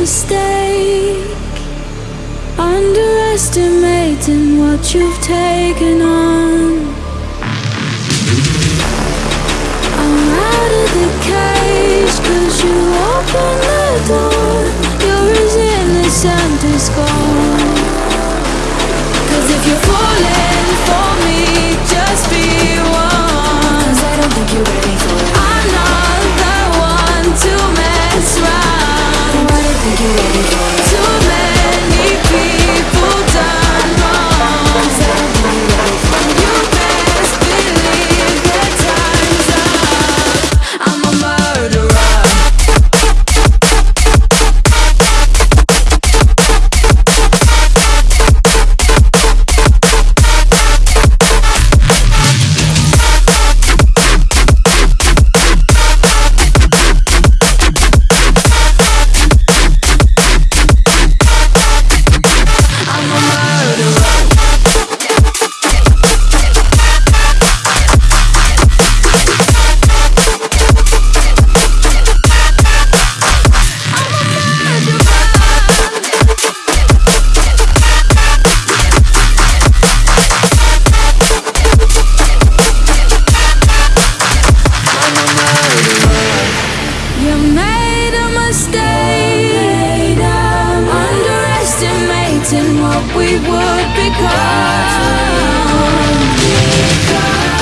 mistake. Underestimating what you've taken on. I'm out of the cage, cause you opened the door. You're as innocent you ready for? what we would become. become.